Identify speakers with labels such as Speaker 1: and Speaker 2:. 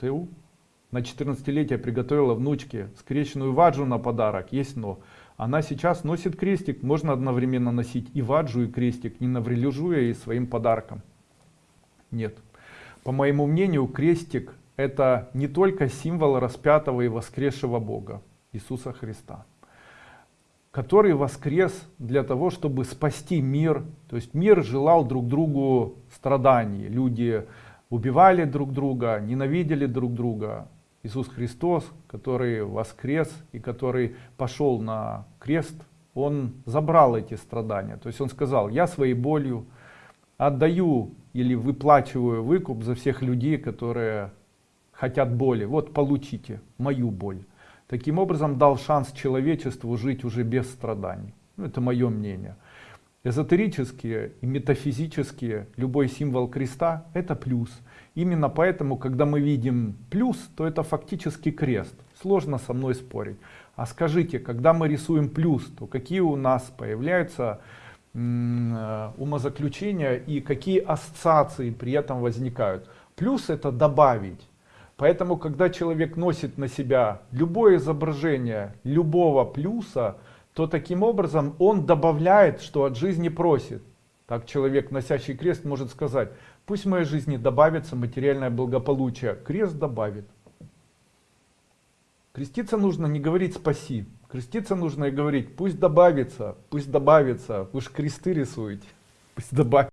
Speaker 1: ТУ. На 14-летие приготовила внучке скрещенную ваджу на подарок, есть но. Она сейчас носит крестик, можно одновременно носить и ваджу, и крестик, не наврежу ей своим подарком. Нет. По моему мнению, крестик это не только символ распятого и воскресшего Бога, Иисуса Христа который воскрес для того, чтобы спасти мир. То есть мир желал друг другу страданий. Люди убивали друг друга, ненавидели друг друга. Иисус Христос, который воскрес и который пошел на крест, он забрал эти страдания. То есть он сказал, я своей болью отдаю или выплачиваю выкуп за всех людей, которые хотят боли. Вот получите мою боль. Таким образом дал шанс человечеству жить уже без страданий. Ну, это мое мнение. Эзотерические и метафизические, любой символ креста это плюс. Именно поэтому, когда мы видим плюс, то это фактически крест. Сложно со мной спорить. А скажите, когда мы рисуем плюс, то какие у нас появляются э, умозаключения и какие ассоциации при этом возникают? Плюс это добавить. Поэтому, когда человек носит на себя любое изображение любого плюса, то таким образом он добавляет, что от жизни просит. Так человек, носящий крест, может сказать, пусть в моей жизни добавится материальное благополучие. Крест добавит. Креститься нужно не говорить спаси. Креститься нужно и говорить, пусть добавится, пусть добавится. Вы же кресты рисуете. Пусть добавится.